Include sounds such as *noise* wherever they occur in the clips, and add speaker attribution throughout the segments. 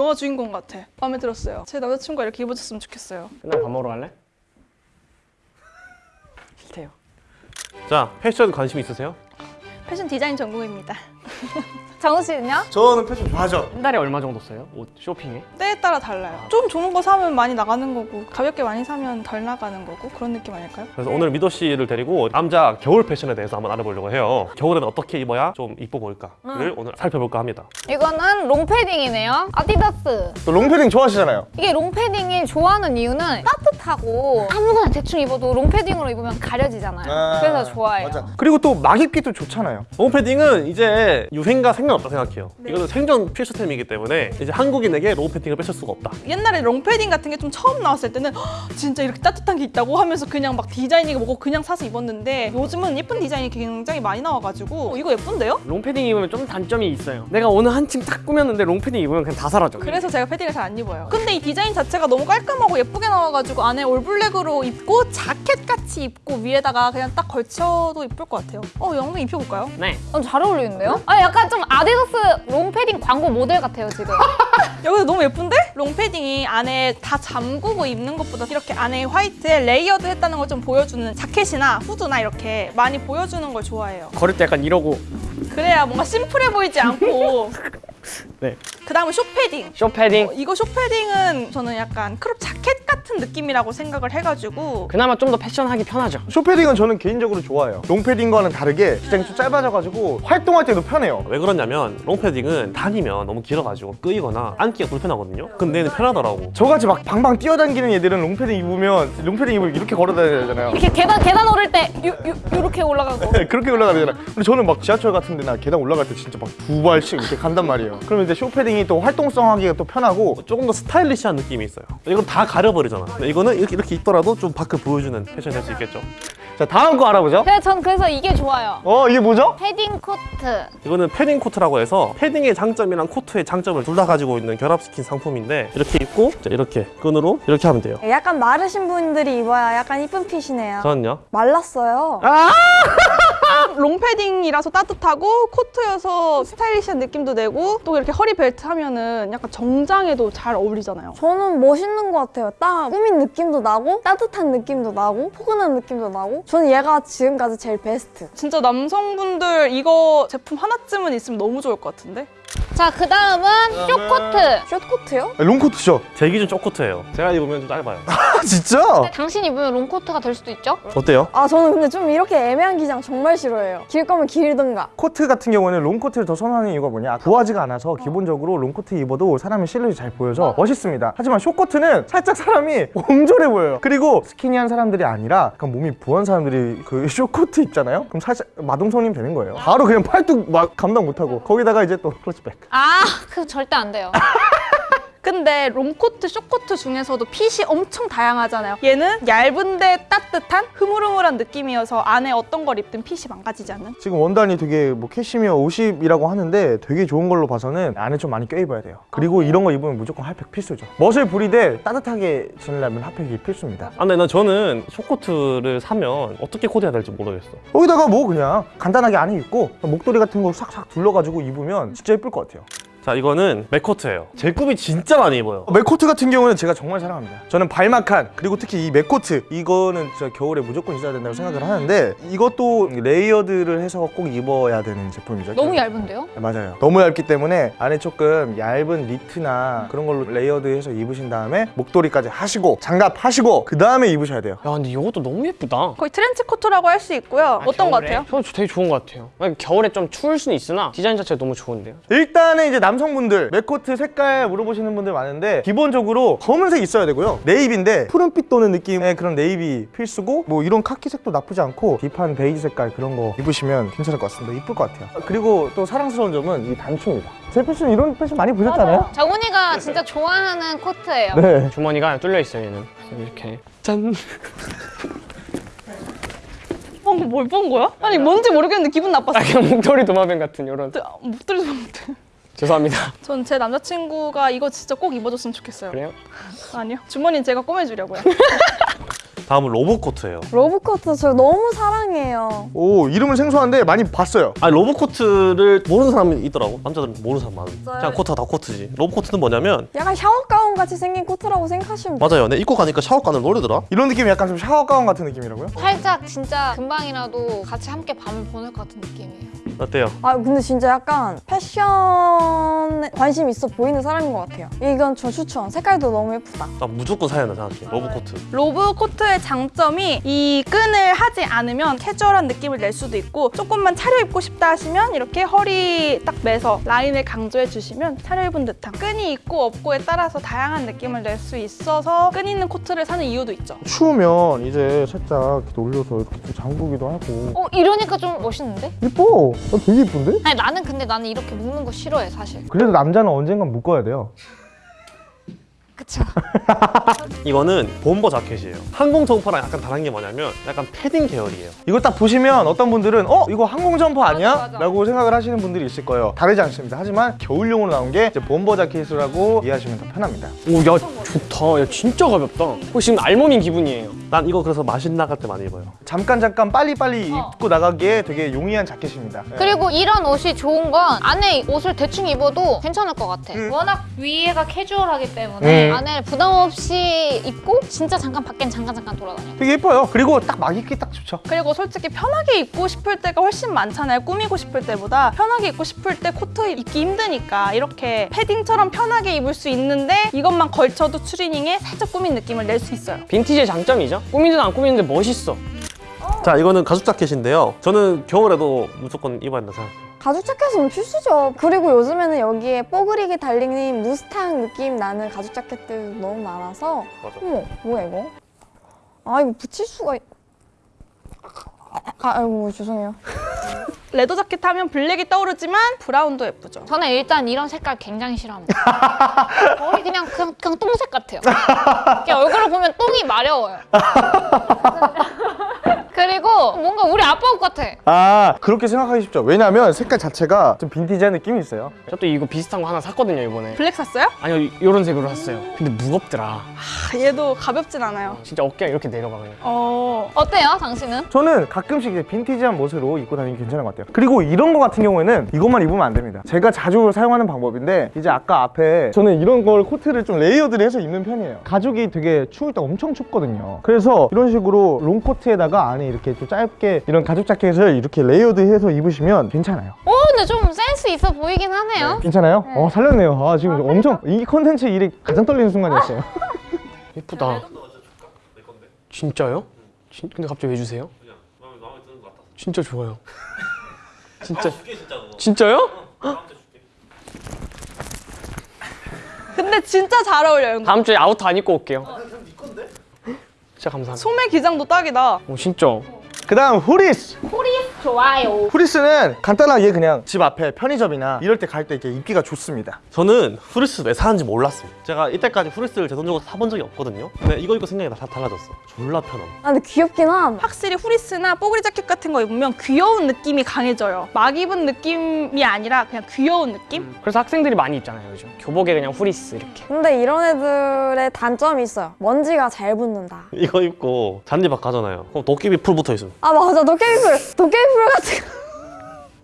Speaker 1: 영화 주인공 같아. 마음에 들었어요. 제 남자친구가 이렇게 입어줬으면 좋겠어요.
Speaker 2: 끝나고 밥 먹으러 갈래? 싫대요
Speaker 3: 자 패션 관심 있으세요?
Speaker 1: 패션 디자인 전공입니다. *laughs*
Speaker 4: 정우 씨는요?
Speaker 5: 저는 패션 좋아하죠.
Speaker 2: 한 달에 얼마 정도 써요? 옷 쇼핑에?
Speaker 1: 때에 따라 달라요. 좀 좋은 거 사면 많이 나가는 거고 가볍게 많이 사면 덜 나가는 거고 그런 느낌 아닐까요?
Speaker 3: 그래서 오늘 미도 씨를 데리고 남자 겨울 패션에 대해서 한번 알아보려고 해요. 겨울에는 어떻게 입어야 좀 이뻐 보일까를 오늘 살펴볼까 합니다.
Speaker 4: 이거는 롱패딩이네요. 아디다스.
Speaker 5: 또 롱패딩 좋아하시잖아요.
Speaker 4: 이게 롱패딩이 좋아하는 이유는 따뜻하고 아무거나 대충 입어도 롱패딩으로 입으면 가려지잖아요. 그래서 좋아해요.
Speaker 5: 맞아. 그리고 또 막 입기도 좋잖아요.
Speaker 3: 롱패딩은 이제 유행과 상관없다 생각해요. 이거는 생존 필수템이기 때문에 이제 한국인에게 롱패딩을 뺏을 수가 없다.
Speaker 1: 옛날에 롱패딩 같은 게 좀 처음 나왔을 때는 "헉, 진짜 이렇게 따뜻한 게 있다고 하면서 그냥 막 디자인이고 뭐고 그냥 사서 입었는데 요즘은 예쁜 디자인이 굉장히 많이 나와가지고 어, 이거 예쁜데요?
Speaker 2: 롱패딩 입으면 좀 단점이 있어요 내가 오늘 한층 딱 꾸몄는데 롱패딩 입으면 그냥 다 사라져
Speaker 1: 그래서 제가 패딩을 잘 안 입어요. 근데 이 디자인 자체가 너무 깔끔하고 예쁘게 나와가지고 안에 올블랙으로 입고 자켓 같이 입고 위에다가 그냥 딱 걸쳐도 이쁠 것 같아요. 어, 영상 입혀볼까요?
Speaker 2: 네
Speaker 4: 어, 잘 어울리는데요? 아 약간 좀 아디다스 롱패딩 광고 모델 같아요 지금. *laughs*
Speaker 1: 여기서 너무 예쁜데? 롱패딩이 안에 다 잠그고 입는 것보다 이렇게 안에 화이트에 레이어드 했다는 걸 좀 보여주는 자켓이나 후드나 이렇게 많이 보여주는 걸 좋아해요.
Speaker 2: 걸을 때 약간 이러고
Speaker 1: 그래야 뭔가 심플해 보이지 않고 *laughs*
Speaker 2: 네
Speaker 1: 그 다음은 쇼패딩
Speaker 2: 쇼패딩
Speaker 1: 어, 이거 숏패딩은 저는 약간 crop 자켓 같은 느낌이라고 생각을 해가지고
Speaker 2: 그나마 좀 더 패션하기 편하죠
Speaker 5: 숏패딩은 저는 개인적으로 좋아해요. 롱패딩과는 다르게 기장이 좀 짧아져가지고 활동할 때도 편해요.
Speaker 3: 왜 그러냐면 롱패딩은 다니면 너무 길어가지고 끄이거나 앉기가 불편하거든요. 근데 얘는 편하더라고.
Speaker 5: 저같이 막 방방 뛰어다니는 애들은 롱패딩 입으면 롱패딩 입으면 이렇게 걸어다녀야 되잖아요.
Speaker 4: 이렇게 계단 계단 오를 때 요, 요, 요렇게 올라가고.
Speaker 5: 그렇게 올라가잖아요. 근데 저는 막 지하철 같은 데나 계단 올라갈 때 진짜 막 두 발씩 이렇게 간단 말이에요. 그러면 이제 숏패딩이 또 활동성하기가 또 편하고
Speaker 3: 조금 더 스타일리시한 느낌이 있어요. 이건 다 가려버리잖아. 근데 이거는 이렇게, 이렇게 입더라도 좀 밖을 보여주는 패션이 될 수 있겠죠.
Speaker 5: 자 다음 거 알아보죠.
Speaker 4: 그래서 전 그래서 이게 좋아요.
Speaker 5: 어 이게 뭐죠?
Speaker 4: 패딩 코트.
Speaker 3: 이거는 패딩 코트라고 해서 패딩의 장점이랑 코트의 장점을 둘 다 가지고 있는 결합시킨 상품인데 이렇게 입고 자, 이렇게 끈으로 이렇게 하면 돼요.
Speaker 6: 약간 마르신 분들이 입어야 약간 이쁜 핏이네요.
Speaker 3: 저는요.
Speaker 6: 말랐어요. *laughs*
Speaker 1: 롱패딩이라서 따뜻하고 코트여서 스타일리시한 느낌도 내고 또 이렇게 허리 벨트 하면은 약간 정장에도 잘 어울리잖아요.
Speaker 6: 저는 멋있는 것 같아요. 딱 꾸민 느낌도 나고 따뜻한 느낌도 나고 포근한 느낌도 나고 저는 얘가 지금까지 제일 베스트.
Speaker 1: 진짜 남성분들 이거 제품 하나쯤은 있으면 너무 좋을 것 같은데?
Speaker 4: 자, 그 다음은 숏코트.
Speaker 6: 숏코트요?
Speaker 5: 아, 롱코트죠.
Speaker 3: 제 기준 숏코트예요. 제가 입으면 좀 짧아요. *laughs*
Speaker 5: 아 진짜?
Speaker 4: 당신 입으면 롱코트가 될 수도 있죠?
Speaker 3: 어때요?
Speaker 6: 아 저는 근데 좀 이렇게 애매한 기장 정말 싫어해요. 길 거면 길든가.
Speaker 5: 코트 같은 경우는 롱코트를 더 선호하는 이유가 뭐냐 부하지가 않아서 기본적으로 롱코트 입어도 사람의 실루엣이 잘 보여서 멋있습니다 하지만 숏코트는 살짝 사람이 *laughs* 옹졸해 보여요 그리고 스키니한 사람들이 아니라 약간 몸이 부한 사람들이 그 *laughs* 숏코트 입잖아요 그럼 살짝 마동석님 되는 거예요 바로 그냥 팔뚝 막 감당 못하고 거기다가 이제 또 클러치 백
Speaker 4: 아, 그거 절대 안 돼요.
Speaker 1: 근데 롱코트, 숏코트 중에서도 핏이 엄청 다양하잖아요. 얘는 얇은데 따뜻한 흐물흐물한 느낌이어서 안에 어떤 걸 입든 핏이 망가지지 않는?
Speaker 5: 지금 원단이 되게 뭐 캐시미어 50이라고 하는데 되게 좋은 걸로 봐서는 안에 좀 많이 껴입어야 돼요 그리고 이런 거 입으면 무조건 핫팩 필수죠 멋을 부리되 따뜻하게 지내려면 핫팩이 필수입니다
Speaker 3: 아, 근데 나 저는 숏코트를 사면 어떻게 코디해야 될지 모르겠어.
Speaker 5: 여기다가 뭐 그냥 간단하게 안에 입고 목도리 같은 거 싹싹 둘러가지고 입으면 진짜 예쁠 것 같아요
Speaker 3: 자, 이거는 맥코트예요. 제 꿈이 진짜 많이 입어요.
Speaker 5: 맥코트 같은 경우는 제가 정말 사랑합니다 저는 발마칸 그리고 특히 이 맥코트 이거는 진짜 겨울에 무조건 있어야 된다고 생각을 하는데 이것도 레이어드를 해서 꼭 입어야 되는 제품이죠
Speaker 4: 너무 얇은데요?
Speaker 5: 네, 맞아요 너무 얇기 때문에 안에 조금 얇은 니트나 그런 걸로 레이어드해서 입으신 다음에 목도리까지 하시고 장갑 하시고 그 다음에 입으셔야 돼요
Speaker 2: 야 근데 이것도 너무 예쁘다
Speaker 1: 거의 트렌치 코트라고 할 수 있고요. 어떤 것
Speaker 2: 겨울에?
Speaker 1: 같아요?
Speaker 2: 저는 되게 좋은 것 같아요 겨울에 좀 추울 수는 있으나 디자인 자체가 너무 좋은데요
Speaker 5: 일단은 이제 남성분들 맥코트 색깔 물어보시는 분들 많은데 기본적으로 검은색 있어야 되고요. 네이비인데 푸른빛 도는 느낌의 그런 네이비 필수고 뭐 이런 카키색도 나쁘지 않고 딥한 베이지 색깔 그런 거 입으시면 괜찮을 것 같습니다. 이쁠 것 같아요. 그리고 또 사랑스러운 점은 이 단추입니다. 제 패션 이런 패션 많이 보셨잖아요.
Speaker 4: 정훈이가 진짜 좋아하는 코트예요.
Speaker 5: 네.
Speaker 2: 주머니가 뚫려 있어요 얘는. 이렇게. 짠.
Speaker 1: 방금 뭘 본 거야? 아니 뭔지 모르겠는데 기분 나빴어.
Speaker 2: 아, 그냥 목도리 도마뱀 같은 이런.
Speaker 1: 못 들어서 못해.
Speaker 2: 죄송합니다 *laughs*
Speaker 1: 전 제 남자친구가 이거 진짜 꼭 입어줬으면 좋겠어요.
Speaker 2: 그래요?
Speaker 1: 아니요. 주머니는 제가 꼬매주려고요. *laughs*
Speaker 3: 다음은 로브 코트예요.
Speaker 6: 로브코트 저 너무 사랑해요.
Speaker 5: 오 이름은 생소한데 많이 봤어요.
Speaker 3: 아니 로브 코트를 모르는 사람이 있더라고. 남자들은 모르는 사람 많은. 그냥 코트가 다 코트지. 로브 코트는 뭐냐면
Speaker 6: 약간 샤워 가운 같이 생긴 코트라고 생각하시면 돼요.
Speaker 3: 맞아요. 내 입고 가니까 샤워가운을 놀리더라.
Speaker 5: 이런 느낌이 약간 좀 샤워 가운 같은 느낌이라고요?
Speaker 4: 살짝 진짜 금방이라도 같이 함께 밤을 보낼 것 같은 느낌이에요.
Speaker 3: 어때요?
Speaker 6: 아 근데 진짜 약간 패션에 관심 있어 보이는 사람인 것 같아요. 이건 저 추천. 색깔도 너무 예쁘다.
Speaker 3: 나 무조건 사야 된다 생각해. 로브 코트.
Speaker 1: 로브 코트의 장점이 이 끈을 하지 않으면 캐주얼한 느낌을 낼 수도 있고 조금만 차려입고 싶다 하시면 이렇게 허리 딱 매서 라인을 강조해 주시면 차려입은 듯한 끈이 있고 없고에 따라서 다양한 느낌을 낼 수 있어서 끈 있는 코트를 사는 이유도 있죠.
Speaker 5: 추우면 이제 살짝 이렇게 올려서 이렇게 좀 잠그기도 하고
Speaker 4: 어 이러니까 좀 멋있는데?
Speaker 5: 이뻐. 나 되게 이쁜데?
Speaker 4: 아니 나는 근데 나는 이렇게 묶는 거 싫어해 사실.
Speaker 5: 그래도 남자는 언젠간 묶어야 돼요.
Speaker 4: 그쵸. *laughs*
Speaker 3: 이거는 bomber 자켓이에요. 항공 점퍼랑 약간 다른 게 뭐냐면 약간 패딩 계열이에요.
Speaker 5: 이거 딱 보시면 어떤 분들은 어 이거 항공 점퍼 아니야?
Speaker 4: 맞아, 맞아.
Speaker 5: 라고 생각을 하시는 분들이 있을 거예요. 다르지 않습니다. 하지만 겨울용으로 나온 게 이제 bomber 자켓이라고 이해하시면 더 편합니다.
Speaker 2: 오야 좋다 야 진짜 가볍다 어, 지금 알몸인 기분이에요
Speaker 3: 난 이거 그래서 마실 나갈 때 많이 입어요.
Speaker 5: 잠깐 잠깐 빨리 빨리
Speaker 4: 어.
Speaker 5: 입고 나가기에 되게 용이한 자켓입니다. 네.
Speaker 4: 그리고 이런 옷이 좋은 건 안에 옷을 대충 입어도 괜찮을 것 같아.
Speaker 5: 음.
Speaker 4: 워낙 위에가 캐주얼하기 때문에
Speaker 5: 음.
Speaker 4: 안에 부담 없이 입고 진짜 잠깐 밖엔 잠깐 잠깐 돌아다녀.
Speaker 5: 되게 예뻐요. 그리고 딱 막 입기 딱 좋죠.
Speaker 1: 그리고 솔직히 편하게 입고 싶을 때가 훨씬 많잖아요. 꾸미고 싶을 때보다 편하게 입고 싶을 때 코트 입기 힘드니까 이렇게 패딩처럼 편하게 입을 수 있는데 이것만 걸쳐도 추리닝에 살짝 꾸민 느낌을 낼 수 있어요.
Speaker 2: 빈티지의 장점이죠 꾸미든 안 꾸미는데 멋있어
Speaker 3: 자, 이거는 가죽 자켓인데요. 저는 겨울에도 무조건 입어야 된다 생각해요.
Speaker 6: 가죽 자켓은 필수죠. 그리고 요즘에는 여기에 뽀글이게 달린 무스탕 느낌 나는 가죽 자켓들도 너무 많아서
Speaker 3: 맞아.
Speaker 6: 어머 뭐야 이거? 아 이거 붙일 수가 있... 아, 아이고 죄송해요. *laughs*
Speaker 1: 레더 자켓 하면 블랙이 떠오르지만 브라운도 예쁘죠.
Speaker 4: 저는 일단 이런 색깔 굉장히 싫어합니다. *laughs* 거의 그냥 그냥, 그냥 똥색 같아요. 그냥 얼굴을 보면 똥이 마려워요. *laughs* 뭔가 우리 아빠 옷 같아.
Speaker 5: 아 그렇게 생각하기 쉽죠. 왜냐면 색깔 자체가 좀 빈티지한 느낌이 있어요.
Speaker 2: 저 또 이거 비슷한 거 하나 샀거든요 이번에
Speaker 1: 블랙 샀어요?
Speaker 2: 아니요 이런 색으로 샀어요 근데 무겁더라
Speaker 1: 아, 얘도 가볍진 않아요.
Speaker 2: 진짜 어깨가 이렇게 내려가 그냥
Speaker 1: 어,
Speaker 4: 어때요, 당신은?
Speaker 5: 저는 가끔씩 이제 빈티지한 멋으로 입고 다니기 괜찮은 것 같아요. 그리고 이런 거 같은 경우에는 이것만 입으면 안 됩니다. 제가 자주 사용하는 방법인데 이제 아까 앞에 저는 이런 걸 코트를 좀 레이어드를 해서 입는 편이에요. 가죽이 되게 추울 때 엄청 춥거든요. 그래서 이런 식으로 롱코트에다가 안에 이렇게 좀 짧게 이런 가죽 자켓을 이렇게 레이어드해서 입으시면 괜찮아요.
Speaker 4: 오, 근데 좀 센스 있어 보이긴 하네요.
Speaker 5: 괜찮아요? 어 살렸네요. 아 지금 엄청 이 컨텐츠 일이 가장 떨리는 순간이었어요. *laughs*
Speaker 2: 예쁘다 진짜요? 진, 근데 갑자기 왜 주세요? 진짜 좋아요 *laughs* 진짜 진짜요?
Speaker 1: 근데 진짜 잘 어울려요.
Speaker 2: 다음 주에 아우터 안 입고 올게요 진짜 감사합니다
Speaker 1: 소매 기장도 딱이다.
Speaker 2: 오 진짜
Speaker 5: 그 다음 후리스.
Speaker 4: 좋아요.
Speaker 5: 후리스는 간단하게 그냥 집 앞에 편의점이나 이럴 때 갈 때 이렇게 입기가 좋습니다.
Speaker 3: 저는 후리스 왜 사는지 몰랐어요. 제가 이때까지 후리스를 제 돈주고 사본 적이 없거든요. 근데 이거 입고 생각이 다 달라졌어. 졸라 편함.
Speaker 6: 아 근데 귀엽긴 함.
Speaker 1: 확실히 후리스나 뽀글이 자켓 같은 거 입으면 귀여운 느낌이 강해져요. 막 입은 느낌이 아니라 그냥 귀여운 느낌?
Speaker 2: 그래서 학생들이 많이 입잖아요 요즘 교복에 그냥 후리스 이렇게
Speaker 6: 근데 이런 애들의 단점이 있어요. 먼지가 잘 붙는다.
Speaker 3: 이거 입고 잔디밭 가잖아요. 그럼 도깨비 풀 붙어 있음.
Speaker 6: 아 맞아 도깨비 풀 도깨비 풀 같은 거.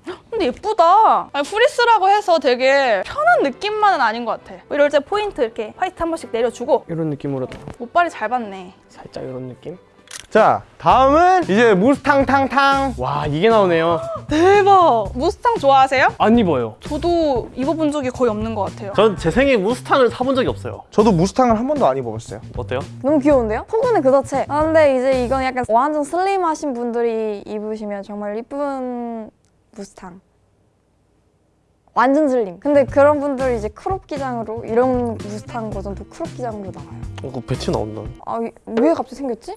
Speaker 6: *laughs*
Speaker 1: 근데 예쁘다. 아니, 후리스라고 해서 되게 편한 느낌만은 아닌 것 같아. 이럴 때 포인트 이렇게 화이트 한 번씩 내려주고
Speaker 2: 이런 느낌으로
Speaker 1: 옷빨이 잘 받네.
Speaker 2: 살짝 이런 느낌
Speaker 5: 자 다음은 이제 무스탕탕탕.
Speaker 2: 와 이게 나오네요
Speaker 1: 대박. 무스탕 좋아하세요?
Speaker 2: 안 입어요
Speaker 1: 저도 입어본 적이 거의 없는 것 같아요.
Speaker 3: 전 제 생에 무스탕을 사본 적이 없어요.
Speaker 5: 저도 무스탕을 한 번도 안 입어봤어요.
Speaker 3: 어때요?
Speaker 6: 너무 귀여운데요? 포근함 그 자체. 아 근데 이제 이건 약간 완전 슬림하신 분들이 입으시면 정말 이쁜 무스탕. 완전 슬림. 근데 그런 분들이 이제 crop 기장으로 이런 무스탕 버전도 crop 기장으로 나와요.
Speaker 3: 어, 그 배치 나온다.
Speaker 6: 아 왜 갑자기 생겼지?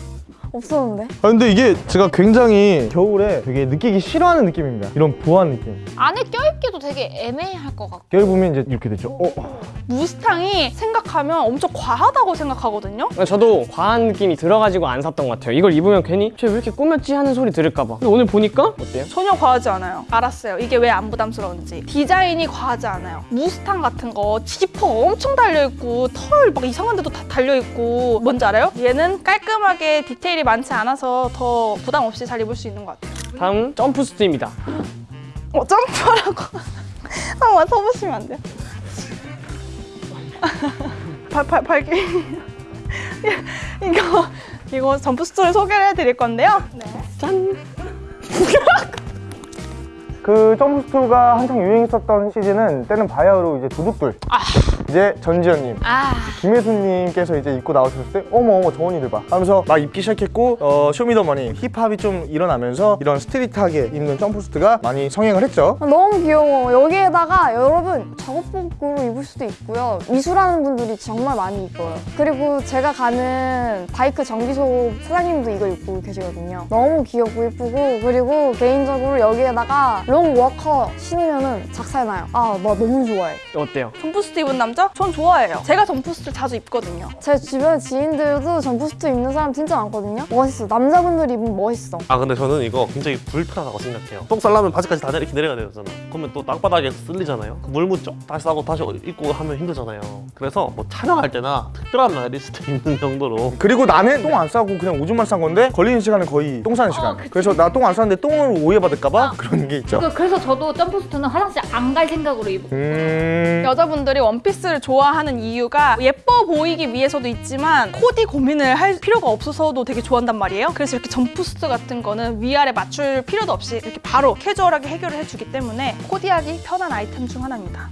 Speaker 6: 없었는데.
Speaker 5: 아 근데 이게 제가 굉장히 겨울에 되게 느끼기 싫어하는 느낌입니다. 이런 부한 느낌.
Speaker 4: 안에 껴입기도 되게 애매할 것 같고.
Speaker 5: 보면 이제 이렇게 되죠. 어?
Speaker 1: 무스탕이 생각하면 엄청 과하다고 생각하거든요.
Speaker 2: 저도 과한 느낌이 들어가지고 안 샀던 것 같아요. 이걸 입으면 괜히 쟤 왜 이렇게 꾸몄지 하는 소리 들을까 봐. 근데 오늘 보니까 어때요?
Speaker 1: 전혀 과하지 않아요. 알았어요. 이게 왜 안 부담스러운지. 디자인이 과하지 않아요. 무스탕 같은 거 지퍼 엄청 달려있고 털 막 이상한 데도 다 달려있고 뭔지 알아요? 얘는 깔끔하게 디테일이 많지 않아서 더 부담 없이 잘 입을 수 있는 것 같아요.
Speaker 2: 다음 점프수트입니다.
Speaker 1: 어, 점프라고. *laughs* 한번 서보시면 안 돼요? *laughs* 발, 발, 발기. *laughs* 이거, 이거 점프수트를 소개를 해드릴 건데요. 네.
Speaker 5: 그 점프수트가 한창 유행했었던 시즌은 때는 바야흐로 이제 도둑들. 이제 전지현님,
Speaker 4: 아,
Speaker 5: 김혜수님께서 이제 입고 나오셨을 때 어머 어머 저 언니들 봐 하면서 막 입기 시작했고 어, 쇼미더머니 힙합이 좀 일어나면서 이런 street하게 입는 점프수트가 많이 성행을 했죠.
Speaker 6: 아, 너무 귀여워. 여기에다가 여러분 작업복으로 입을 수도 있고요. 미술하는 분들이 정말 많이 입어요. 그리고 제가 가는 바이크 정비소 사장님도 이거 입고 계시거든요. 너무 귀엽고 예쁘고 그리고 개인적으로 여기에다가 롱 워커 신으면 은 작살 나요. 아, 나 너무 좋아해.
Speaker 2: 어때요?
Speaker 1: 점프수트 입은 남자? 전 좋아해요. 제가 점프수트 자주 입거든요.
Speaker 6: 제 주변 지인들도 점프수트 입는 사람 진짜 많거든요. 멋있어. 남자분들이 입으면 멋있어.
Speaker 3: 아 근데 저는 이거 굉장히 불편하다고 생각해요. 똥 싸려면 바지까지 다 이렇게 내려야 되잖아. 그러면 또 땅바닥에 쓸리잖아요. 그물 묻죠? 다시 싸고 다시 입고 하면 힘들잖아요. 그래서 뭐 촬영할 때나 특별한 날이 있을 때 입는 정도로
Speaker 5: 그리고 나는 똥 안 싸고 그냥 오줌만 싼 건데 걸리는 시간은 거의 똥 싸는 시간. 그래서 나 똥안 쌌는데 똥을 오해받을까봐 그런 게 있죠.
Speaker 4: 그- 그래서 저도 점프수트는 화장실 안 갈 생각으로 입어.
Speaker 5: 음.
Speaker 1: 여자분들이 원피스 를 좋아하는 이유가 예뻐 보이기 위해서도 있지만 코디 고민을 할 필요가 없어서도 되게 좋아한단 말이에요. 그래서 이렇게 점프수트 같은 거는 위아래 맞출 필요도 없이 이렇게 바로 캐주얼하게 해결을 해주기 때문에 코디하기 편한 아이템 중 하나입니다.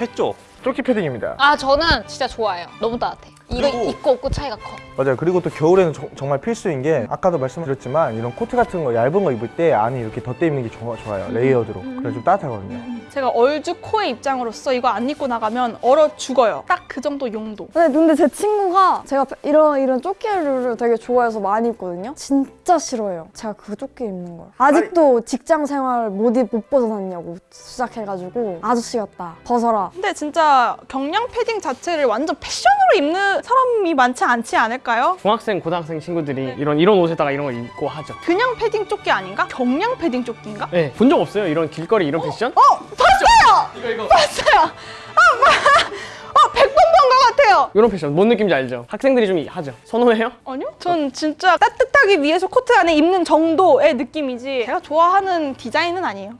Speaker 3: 했죠.
Speaker 5: 조끼 패딩입니다.
Speaker 4: 아, 저는 진짜 좋아요. 너무 따뜻해. 이거
Speaker 5: 그리고-
Speaker 4: 입고 없고 차이가 커.
Speaker 5: 맞아요. 그리고 또 겨울에는 정- 정말 필수인 게 아까도 말씀드렸지만 이런 코트 같은 거 얇은 거 입을 때 안에 이렇게 덧대 입는 게 좋- 좋아요. layered로. 그래서 좀 따뜻하거든요.
Speaker 1: 제가 얼죽코의 입장으로서 이거 안 입고 나가면 얼어 죽어요. 딱 그 정도 용도.
Speaker 6: 근데, 근데 제 친구가 제가 이런 이런 조끼를 되게 좋아해서 많이 입거든요. 진짜 싫어해요. 제가 그 조끼 입는 걸. 아직도 직장 생활 못, 입- 못 벗어났냐고 시작해가지고 아저씨 같다. 벗어라.
Speaker 1: 근데 진짜 경량 패딩 자체를 완전 패션으로 입는 사람이 많지 않지 않을까요?
Speaker 2: 중학생, 고등학생 친구들이 이런 이런 옷에다가 이런 걸 입고 하죠.
Speaker 1: 그냥 패딩 조끼 아닌가? 경량 패딩 조끼인가?
Speaker 2: 네, 본 적 없어요? 이런 길거리 이런 패션?
Speaker 1: 봤어요! 아, 마- 아, 100번 본 것 같아요!
Speaker 2: 이런 패션 뭔 느낌인지 알죠? 학생들이 좀 하죠. 선호해요?
Speaker 1: 아니요? 전 진짜 따뜻하기 위해서 코트 안에 입는 정도의 느낌이지 제가 좋아하는 디자인은 아니에요.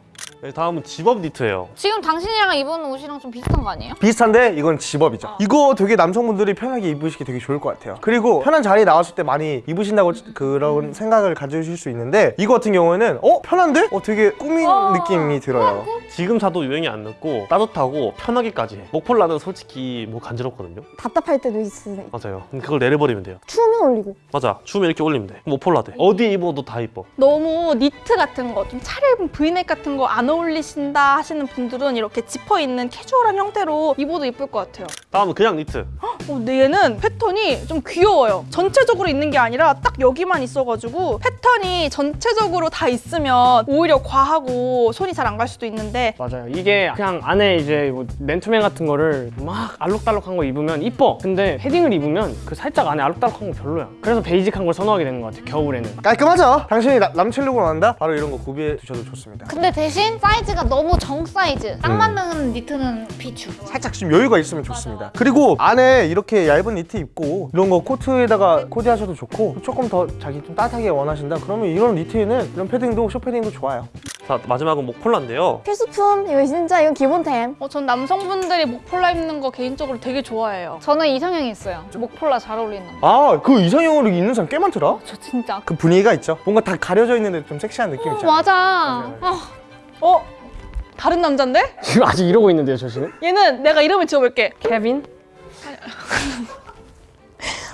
Speaker 3: 네, 다음은 집업 니트예요.
Speaker 4: 지금 당신이랑 입은 옷이랑 좀 비슷한 거 아니에요?
Speaker 5: 비슷한데 이건 집업이죠. 이거 되게 남성분들이 편하게 입으시기 되게 좋을 것 같아요. 그리고 편한 자리에 나왔을 때 많이 입으신다고 그런 생각을 가지실 수 있는데 이거 같은 경우에는 어 편한데? 어 되게 꾸민 느낌이 들어요.
Speaker 3: 지금 사도 유행이 안 늦고 따뜻하고 편하기까지 해. 목폴라는 솔직히 뭐 간지럽거든요.
Speaker 6: 답답할 때도 있으니
Speaker 3: 맞아요. 그걸 내려버리면 돼요.
Speaker 6: 추우면 올리고.
Speaker 3: 맞아. 추우면 이렇게 올리면 돼. 목폴라 돼. 어디에 입어도 다 이뻐.
Speaker 1: 너무 니트 같은 거, 좀 차려입은 브이넥 같은 거 안 어울리신다 하시는 분들은 이렇게 지퍼 있는 캐주얼한 형태로 입어도 이쁠 것 같아요.
Speaker 3: 다음은 그냥 니트.
Speaker 1: 어, 근데 얘는 패턴이 좀 귀여워요. 전체적으로 있는 게 아니라 딱 여기만 있어가지고 패턴이 전체적으로 다 있으면 오히려 과하고 손이 잘 안 갈 수도 있는데
Speaker 2: 맞아요. 이게 그냥 안에 이제 뭐 맨투맨 같은 거를 막 알록달록한 거 입으면 이뻐. 근데 패딩을 입으면 그 살짝 안에 알록달록한 거 별로 야. 그래서 basic한 걸 선호하게 되는 것 같아요. 겨울에는.
Speaker 5: 깔끔하죠? 당신이 나- 남친룩으로 난다? 바로 이런 거 구비해 두셔도 좋습니다.
Speaker 4: 근데 대신 사이즈가 너무 정 사이즈. 딱 맞는 니트는 비추.
Speaker 5: 살짝 좀 여유가 있으면 좋습니다. 그리고 안에 이렇게 얇은 니트 입고 이런 거 코트에다가 코디하셔도 좋고 조금 더 자기 좀 따뜻하게 원하신다 그러면 이런 니트에는 이런 패딩도 숏패딩도 좋아요.
Speaker 3: 자, 마지막은 목폴라인데요.
Speaker 6: 필수품 이거 진짜 이건 기본템.
Speaker 1: 어, 전 남성분들이 목폴라 입는 거 개인적으로 되게 좋아해요.
Speaker 4: 저는 이상형이 있어요. 목폴라 잘 어울리는 거.
Speaker 5: 아그 이상형으로 입는 사람 꽤 많더라.
Speaker 4: 저 진짜.
Speaker 5: 그 분위기가 있죠. 뭔가 다 가려져 있는데 좀 섹시한 느낌 있잖아.
Speaker 4: 맞아.
Speaker 5: 맞아요.
Speaker 4: 아,
Speaker 1: 어? 다른 남잔데?
Speaker 2: 지금 아직 이러고 있는데요, 저 씨는?
Speaker 1: 얘는 내가 이름을 지어볼게.
Speaker 2: 케빈?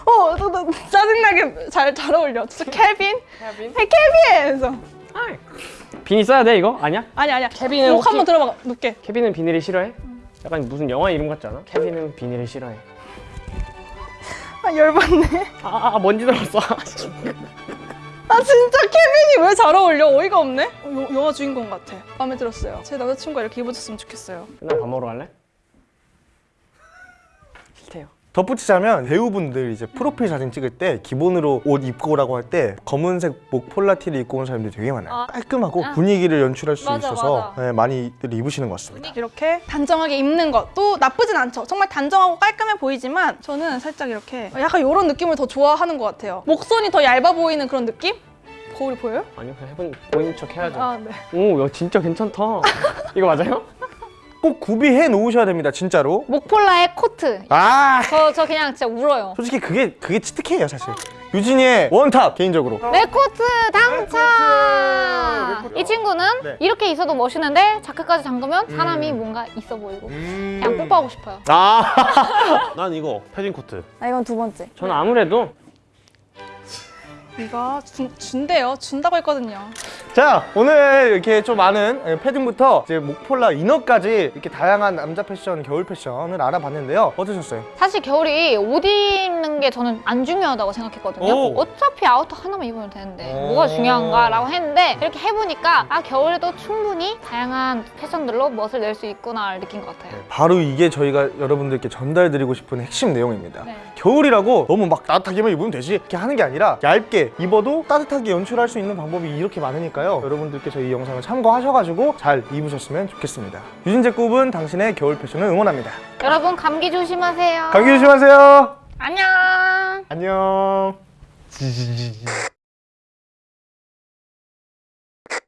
Speaker 1: 어, 너, 너 짜증나게 잘, 잘 어울려. 진짜 케빈?
Speaker 2: 케빈?
Speaker 1: 케빈! 서
Speaker 2: 비니 써야 돼 이거? 아니야?
Speaker 1: 아니 아니야.
Speaker 2: 케빈은
Speaker 1: 욕
Speaker 2: 혹시-
Speaker 1: 한번 들어봐 놓게.
Speaker 2: 케빈은 비닐을 싫어해? 약간 무슨 영화 이름 같지 않아? 케빈은 비닐을 싫어해. *laughs*
Speaker 1: 아 열받네.
Speaker 2: 아, 아, 아 먼지 들었어. *laughs*
Speaker 1: 진짜 케빈이 왜 잘 어울려? 어이가 없네? 어, 여- 영화 주인공 같아. 마음에 들었어요. 제 남자친구가 이렇게 입어줬으면 좋겠어요.
Speaker 2: 맨날 밥 먹으러 갈래? 싫대요.
Speaker 5: 덧붙이자면 배우분들 이제 프로필 사진 찍을 때 기본으로 옷 입고 오라고 할 때 검은색 목 폴라티를 입고 온 사람들이 되게 많아요.
Speaker 4: 아.
Speaker 5: 깔끔하고
Speaker 4: 아.
Speaker 5: 분위기를 연출할 수
Speaker 4: 맞아,
Speaker 5: 있어서
Speaker 4: 맞아.
Speaker 5: 네, 많이들 입으시는 것 같습니다.
Speaker 1: 이렇게 단정하게 입는 것도 나쁘진 않죠. 정말 단정하고 깔끔해 보이지만 저는 살짝 이렇게 약간 이런 느낌을 더 좋아하는 것 같아요. 목선이 더 얇아 보이는 그런 느낌? 거울이 보여요?
Speaker 2: 아니요 그냥 해본 보인 척 해야죠.
Speaker 1: 아 네.
Speaker 2: 오, 야 진짜 괜찮다. *laughs* 이거 맞아요?
Speaker 5: 꼭 구비해 놓으셔야 됩니다, 진짜로.
Speaker 4: 목폴라에 코트.
Speaker 5: 아,
Speaker 4: 저, 저 그냥 진짜 울어요.
Speaker 5: 솔직히 그게 그게 치트키예요, 사실. 유진이의 원탑 개인적으로.
Speaker 4: 내 코트 당첨! 이 친구는
Speaker 5: 네.
Speaker 4: 이렇게 있어도 멋있는데 자크까지 잠그면 사람이 뭔가 있어 보이고
Speaker 5: 음.
Speaker 4: 그냥 뽀뽀하고 싶어요.
Speaker 3: 아, *laughs* 난 이거 패딩 코트.
Speaker 6: 아, 이건 두 번째.
Speaker 2: 저는 아무래도
Speaker 1: 이거 준, 준대요. 준다고 했거든요.
Speaker 5: 자, 오늘 이렇게 좀 많은 예, 패딩부터 이제 목폴라 이너까지 이렇게 다양한 남자 패션, 겨울 패션을 알아봤는데요. 어떠셨어요?
Speaker 4: 사실 겨울이 옷 입는 게 저는 안 중요하다고 생각했거든요.
Speaker 5: 오.
Speaker 4: 어차피 아우터 하나만 입으면 되는데
Speaker 5: 오.
Speaker 4: 뭐가 중요한가 라고 했는데 이렇게 해보니까 아 겨울에도 충분히 다양한 패션들로 멋을 낼 수 있구나를 느낀 것 같아요.
Speaker 5: 바로 이게 저희가 여러분들께 전달드리고 싶은 핵심 내용입니다.
Speaker 4: 네.
Speaker 5: 겨울이라고 너무 막 따뜻하게만 입으면 되지 이렇게 하는 게 아니라 얇게 입어도 따뜻하게 연출할 수 있는 방법이 이렇게 많으니까요. 여러분들께서 이 영상을 참고하셔가지고 잘 입으셨으면 좋겠습니다. 유진제 굽은 당신의 겨울 패션을 응원합니다.
Speaker 4: 여러분 감기 조심하세요.
Speaker 5: 감기 조심하세요.
Speaker 4: 안녕.
Speaker 5: 안녕.